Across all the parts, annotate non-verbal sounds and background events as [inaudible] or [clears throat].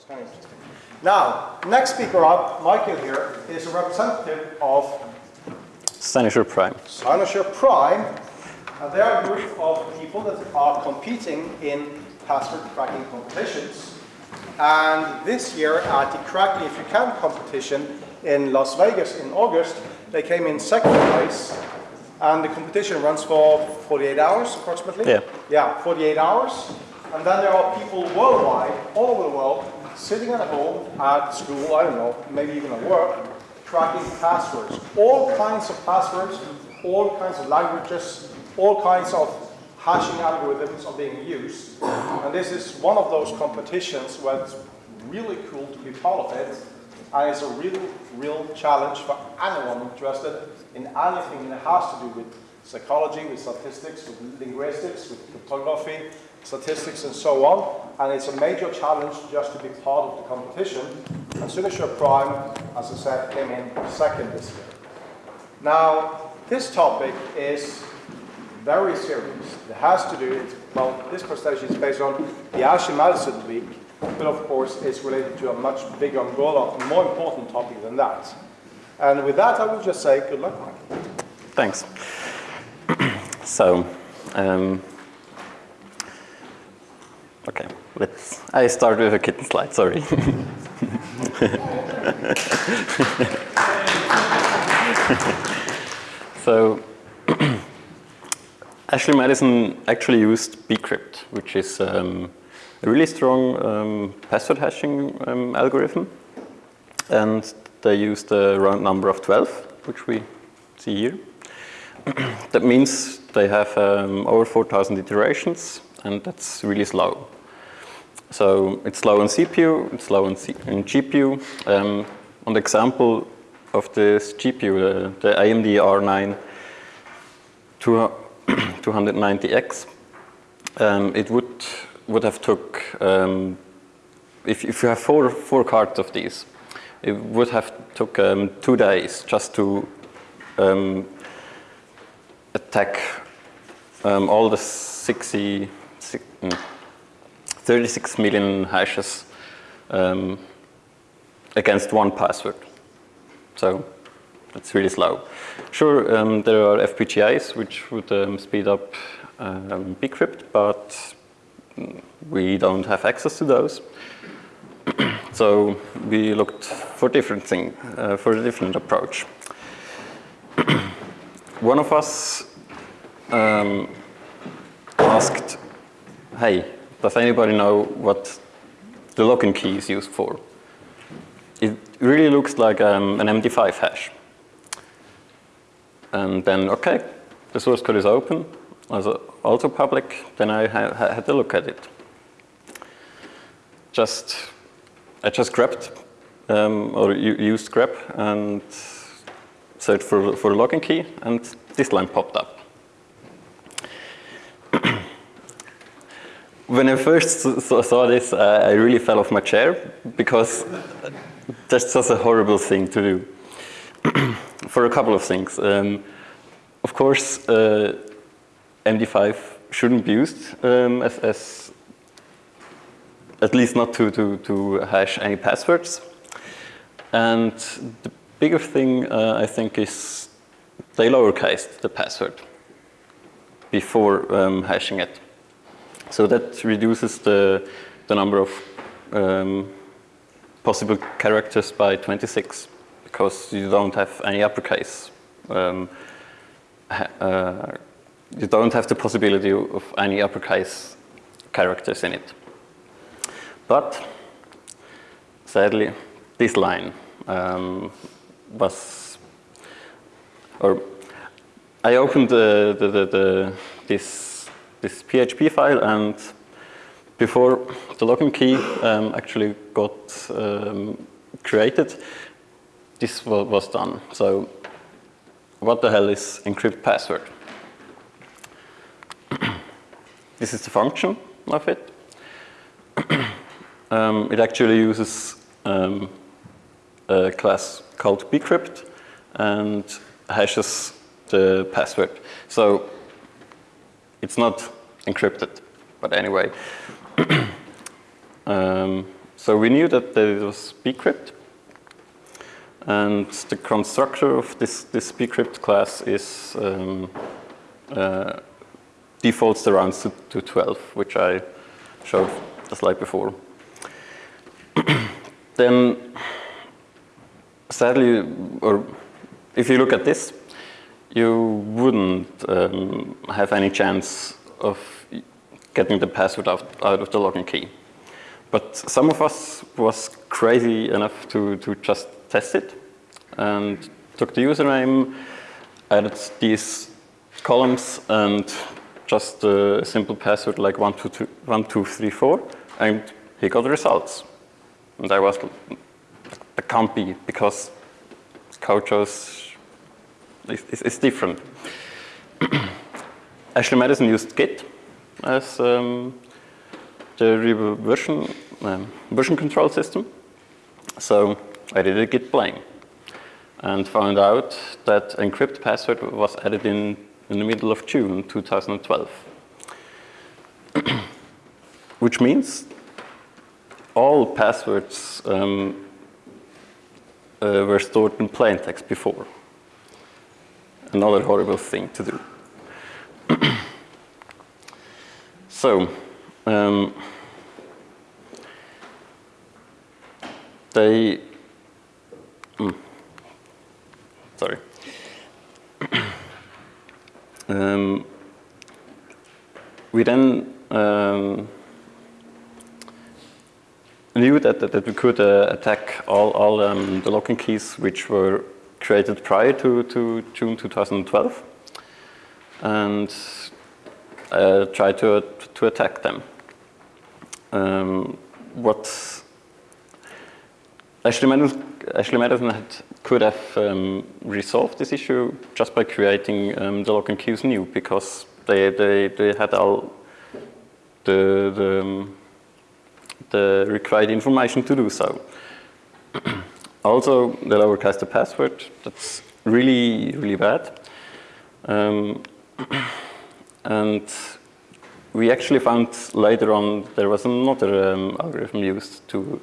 it's kind of interesting. Now, next speaker up, Michael here, is a representative of Cynosure Prime. Cynosure Prime. And they are a group of people that are competing in password cracking competitions. And this year at the Crack If You Can competition in Las Vegas in August, they came in second place. And the competition runs for 48 hours approximately. Yeah. Yeah, 48 hours. And then there are people worldwide, all over the world, sitting at home, at school, I don't know, maybe even at work, cracking passwords. All kinds of passwords, all kinds of languages, all kinds of hashing algorithms are being used. And this is one of those competitions where it's really cool to be part of it. And it's a real, real challenge for anyone interested in anything that has to do with psychology, with statistics, with linguistics, with cryptography, statistics and so on. And it's a major challenge just to be part of the competition. And Cynosure Prime, as I said, came in second this year. Now, this topic is very serious. It has to do, well, this presentation is based on the Ashley Madison Week, but of course it's related to a much bigger umbrella, more important topic than that. And with that, I will just say good luck, Mike. Thanks. [clears throat] so, um, okay, let's, I start with a kitten slide, sorry. [laughs] so, [clears throat] Ashley Madison actually used bcrypt, which is um, a really strong um, password hashing um, algorithm. And they used a round number of 12, which we see here. [clears throat] that means they have um, over 4,000 iterations, and that's really slow. So it's slow on CPU, it's slow on, C on GPU. Um, on the example of this GPU, the, the AMD R9 290X, um, it would would have took um, if if you have four four cards of these, it would have took um, two days just to um, attack um, all the 60, 36 million hashes um, against one password. So it's really slow. Sure, um, there are FPGAs which would um, speed up um, bcrypt, but we don't have access to those. [clears throat] so we looked for different thing, uh, for a different approach. [clears throat] One of us um, asked, hey, does anybody know what the login key is used for? It really looks like um, an MD5 hash. And then, okay, the source code is open, also public, then I ha had a look at it. Just, I just grabbed um, or used grep and searched for, for the login key and this line popped up. When I first saw this, uh, I really fell off my chair because that's just a horrible thing to do. [clears throat] For a couple of things. Um, of course, uh, MD5 shouldn't be used um, as, as, at least not to, to, to hash any passwords. And the bigger thing, uh, I think, is they lowercase the password before um, hashing it. So that reduces the, the number of um, possible characters by 26 because you don't have any uppercase. Um, uh, you don't have the possibility of any uppercase characters in it. But sadly, this line um, was, or I opened the, the, the, this, this PHP file and before the login key um, actually got um, created, this was done. So what the hell is encrypt password? [clears throat] this is the function of it. [clears throat] um, it actually uses um, a class called bcrypt and hashes the password. So it's not encrypted, but anyway. [clears throat] um, So we knew that there was bcrypt, and the constructor of this, this bcrypt class is um, uh, defaults the rounds to, to 12, which I showed the slide before. [clears throat] then, sadly, or if you look at this, you wouldn't um, have any chance of getting the password out, out of the login key. But some of us was crazy enough to, to just test it and took the username, added these columns and just a simple password like 1234 and he got the results. And I was, that can't be because CodeJoes is, is different. [clears throat] Ashley Madison used Git as um, the version, um, version control system. So I did a git blame and found out that encrypt password was added in, in the middle of June 2012. [clears throat] Which means all passwords um, uh, were stored in plain text before. Another horrible thing to do. [clears throat] so, um, they, mm, sorry. [clears throat] um, we then um, knew that, that, that, we could uh, attack all, all um, the locking keys which were created prior to, to June 2012 and uh, try to, to attack them. Um, what Ashley Madison, Ashley Madison had, could have um, resolved this issue just by creating um, the login queues new because they, they, they had all the, the, um, the required information to do so. Also, the lowercase the password, that's really, really bad. Um, [clears throat] and we actually found later on there was another um, algorithm used to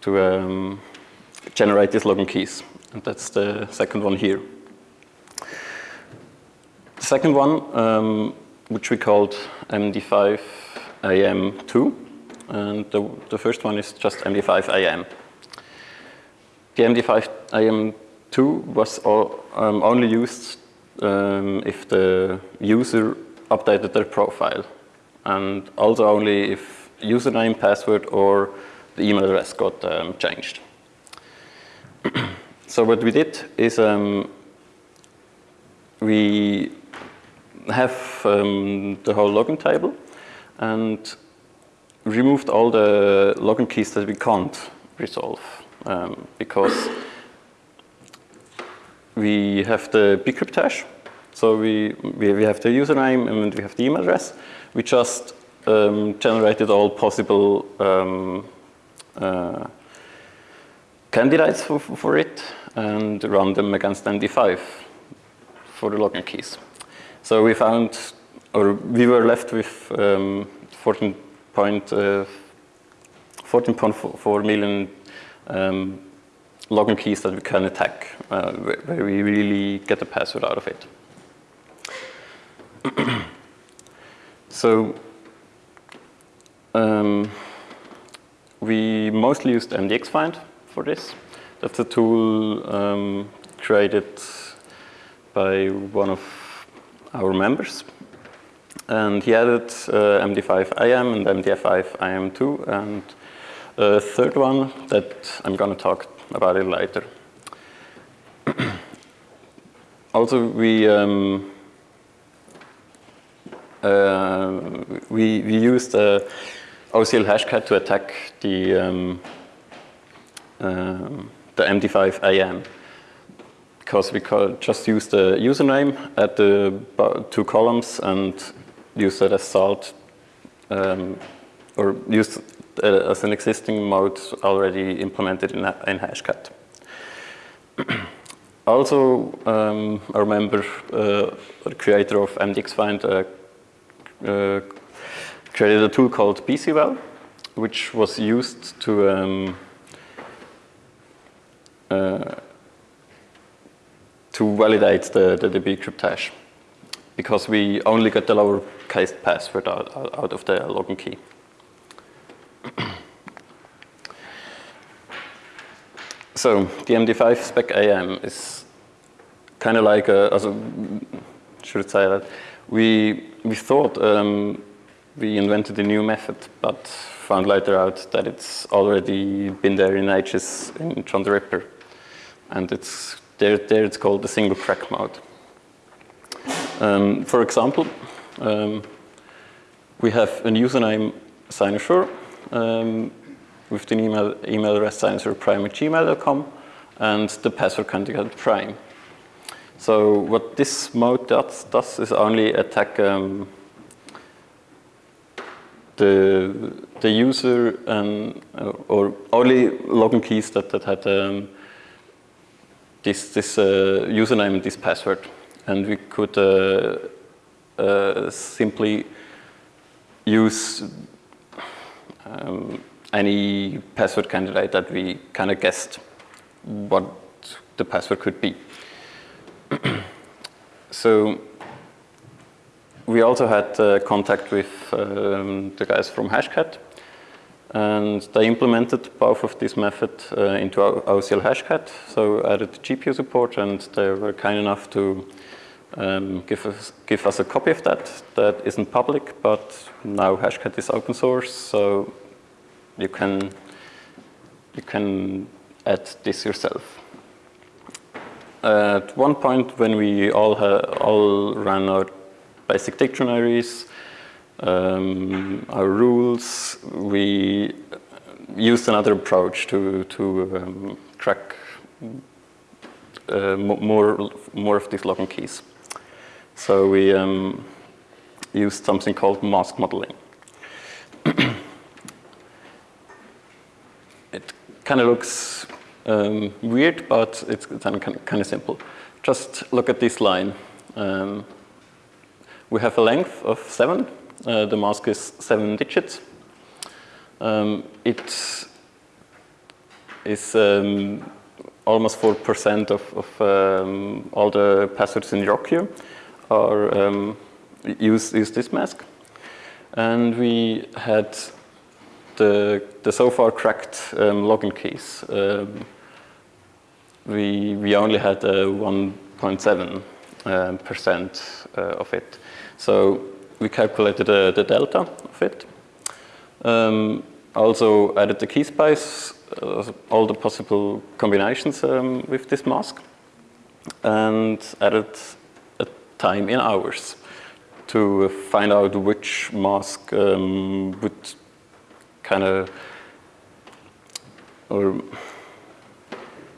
to um, generate these login keys, and that's the second one here. The second one, um, which we called MD5AM2, and the, the first one is just MD5AM. The MD5AM2 was all, um, only used um, if the user updated their profile and also only if username, password or the email address got um, changed. [clears throat] so what we did is um, we have um, the whole login table and removed all the login keys that we can't resolve um, because we have the bcrypt hash so we, we, we, have the username and we have the email address. We just um, generated all possible um, uh, candidates for, for it and run them against MD5 for the login keys. So we found, or we were left with um, 14.4 uh, million um, login keys that we can attack, uh, where we really get the password out of it. [clears throat] so um, we mostly used MDXFind for this. That's a tool um, created by one of our members. And he added uh, MD5IM and MDF5IM2 and third one that I'm going to talk about it later. [clears throat] also, we um, uh, we, we used uh, OCL hashcat to attack the, um, um, the MD5 AM because we just use the username at the two columns and use that as salt um, or use it as an existing mode already implemented in, in Hashcat. [clears throat] also, um, I remember uh, the creator of MDXFind uh, uh, created a tool called BCWell, which was used to um, uh, to validate the, the, the bcrypt hash because we only get the lowercase password out, out of the login key. So the MD5 spec AM is kind of like a, also, should say that, we, we thought um, we invented a new method, but found later out that it's already been there in ages in John the Ripper. And it's, there, there it's called the single crack mode. Um, for example, um, we have a username Cynosure um, with the email, email address cynosureprime at gmail.com and the password candidate prime. So what this mode does, does is only attack um, the, the user and, uh, or only login keys that, that had um, this, this uh, username and this password and we could uh, uh, simply use um, any password candidate that we kind of guessed what the password could be. [clears throat] so we also had uh, contact with um, the guys from Hashcat and they implemented both of these methods uh, into OCL Hashcat, so added GPU support and they were kind enough to um, give, us, give us a copy of that. That isn't public, but now Hashcat is open source, so you can, you can add this yourself. At one point when we all, all ran our basic dictionaries, um, our rules, we used another approach to, to um, crack uh, more, more of these login keys. So we um, used something called mask modeling. It kind of looks um, weird, but it's kind of simple. Just look at this line. Um, we have a length of seven. Uh, the mask is seven digits. Um, it is um, almost 4% of, of um, all the passwords in your queue um, use, use this mask. And we had the, the so far cracked um, login keys. Um, we, we only had 1.7 um, percent uh, of it. So we calculated uh, the delta of it. Um, also added the key space, uh, all the possible combinations um, with this mask, and added a time in hours to find out which mask um, would kind of, or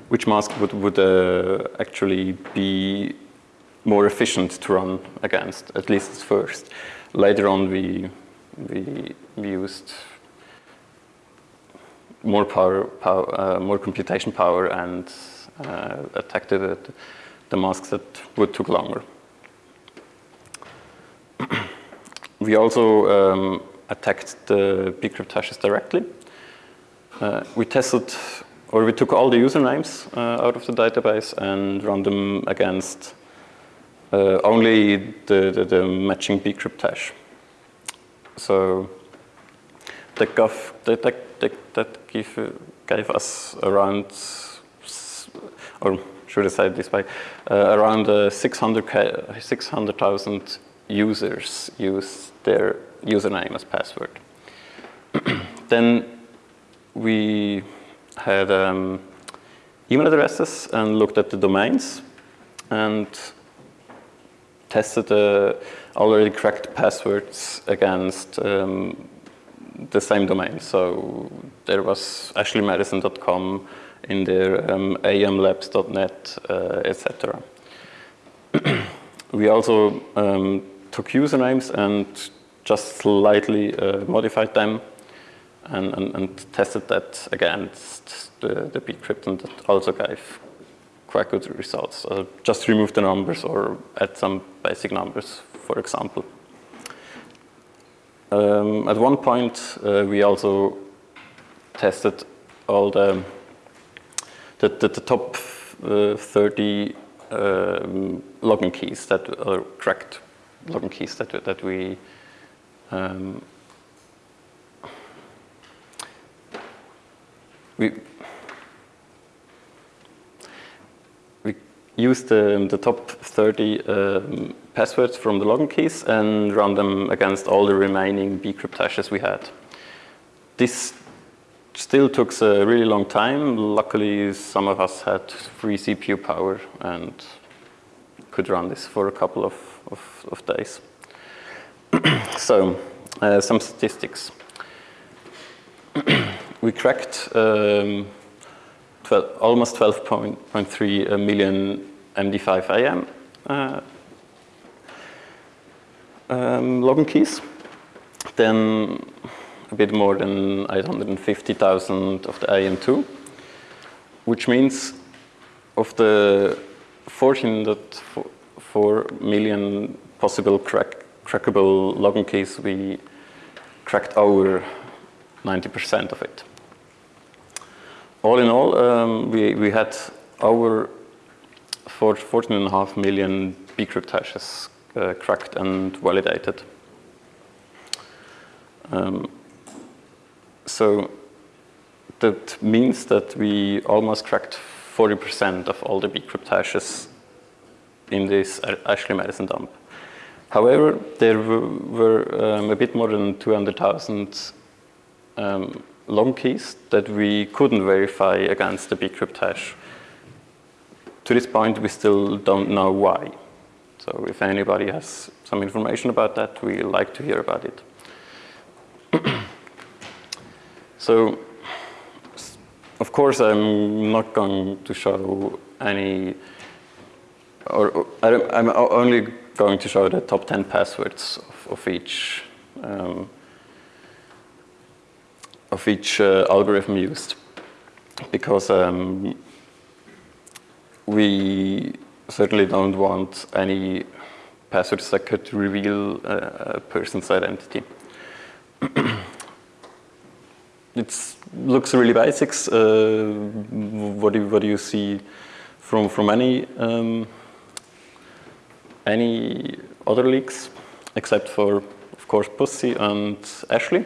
which mask would, would uh, actually be more efficient to run against, at least at first. Later on, we, we, used more power, power uh, more computation power and uh, attacked the, the masks that would took longer. [clears throat] we also um, attacked the bcrypt hashes directly. Uh, we tested, or we took all the usernames uh, out of the database and run them against uh, only the, the, the, matching bcrypt hash. So that, gave, that, that, that gave, gave us around, or should I say it this way, uh, around uh, 600,000 600, users use their username as password. [clears throat] then we had um, email addresses and looked at the domains and tested the already cracked passwords against um, the same domain. So there was ashleymadison.com in there, um, amlabs.net, uh, etc. [clears throat] we also um, took usernames and just slightly uh, modified them and, and, and, tested that against the, the bcrypt and that also gave quite good results. Uh, just remove the numbers or add some basic numbers, for example. Um, at one point, uh, we also tested all the the, the, the top uh, 30 um, login keys that are cracked login keys that that we um, we we used the, the top 30 um, passwords from the login keys and run them against all the remaining bcrypt hashes we had. This still took a really long time. Luckily, some of us had free CPU power and could run this for a couple of, of, of days. [clears throat] so, uh, some statistics. [clears throat] we cracked um, 12, almost 12.3 million MD5 AM uh, um, login keys. Then a bit more than 850,000 of the AM2, which means of the 14.4 million possible crack, crackable login keys, we cracked over 90% of it. All in all, um, we, we had over 14.5 million bcrypt hashes uh, cracked and validated. Um, so that means that we almost cracked 40% of all the bcrypt hashes in this Ashley Madison dump. However, there were um, a bit more than 200,000 um, long keys that we couldn't verify against the bcrypt hash. To this point, we still don't know why. So if anybody has some information about that, we like to hear about it. [clears throat] so, of course, I'm not going to show any, or, or I'm only going to show the top 10 passwords of, of each um, of each uh, algorithm used because um, we certainly don't want any passwords that could reveal a person's identity. [clears throat] it looks really basics. Uh, what, do, what do you see from, from any, um, any other leaks, except for, of course, Pussy and Ashley?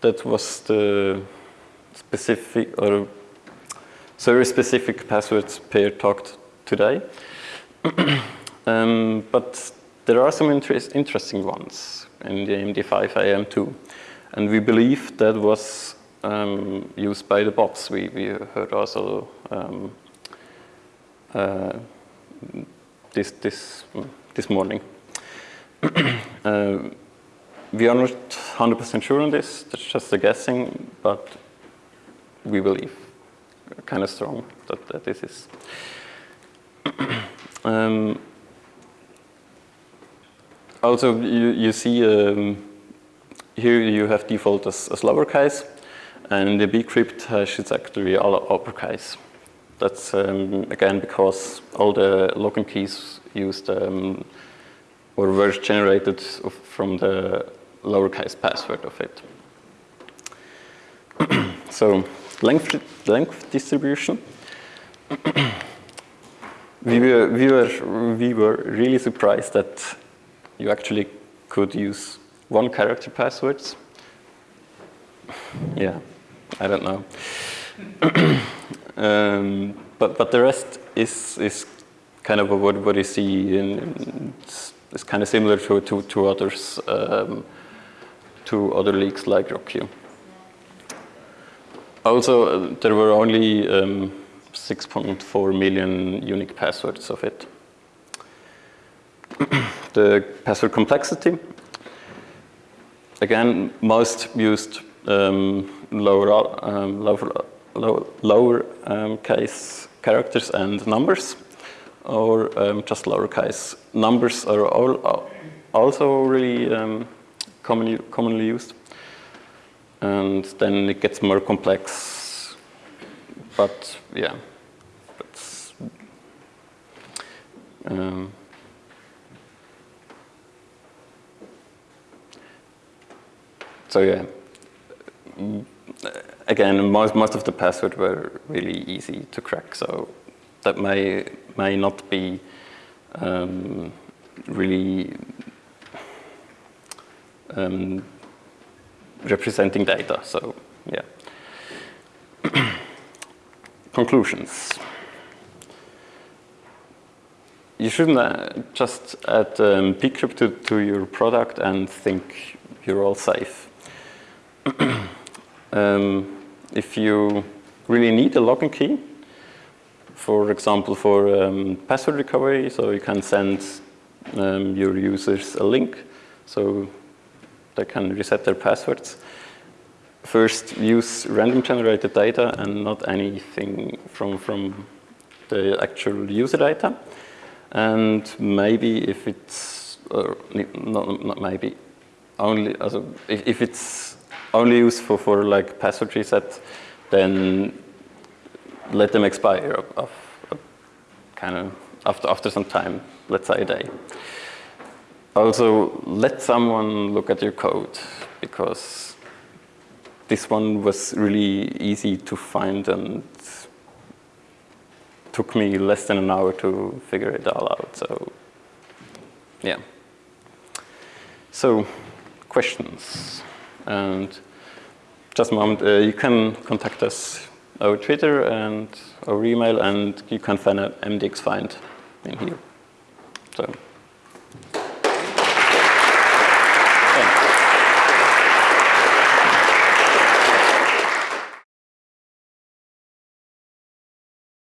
That was the specific or service-specific passwords Per talked today. [clears throat] um, but there are some interest, interesting ones in the MD5 AM2. And we believe that was um, used by the bots. We, we heard also um, uh, this, this, this morning. [clears throat] uh, we are not 100% sure on this, that's just a guessing, but we believe kind of strong that, that this is. [clears throat] um, also, you, you see um, here you have default as, as lowercase, and the bcrypt hash is actually all uppercase. That's um, again because all the login keys used um, or were generated from the lowercase password of it. [clears throat] so length, length distribution. [clears throat] we, were, we, were, we were really surprised that you actually could use one character passwords. Yeah, I don't know. [coughs] um, but, but the rest is, is kind of what, what you see in, it's, it's kind of similar to, to, to others, um, to other leaks like RockQ. Also, uh, there were only um, 6.4 million unique passwords of it. [coughs] the password complexity, again, most used um, lower, um, lower, lower, lower um, case characters and numbers, or um, just lowercase. Numbers are all, also really um, commonly, commonly used. And then it gets more complex, but yeah, um, so yeah, again, most, most of the passwords were really easy to crack, so that may, may not be um, really um, representing data, so yeah. [clears throat] Conclusions. You shouldn't uh, just add um, pcrypt to, to your product and think you're all safe. [clears throat] um, if you really need a login key, for example, for um, password recovery, so you can send um, your users a link so they can reset their passwords. First, use random generated data and not anything from, from the actual user data. And maybe if it's, not, not maybe, only, also if, if it's only useful for like password reset, then let them expire of, of, of kind of after, after some time, let's say a day. Also, let someone look at your code because this one was really easy to find and took me less than an hour to figure it all out. So, yeah. So, questions. And just a moment, uh, you can contact us over Twitter and our email, and you can find an MDX find in here. So.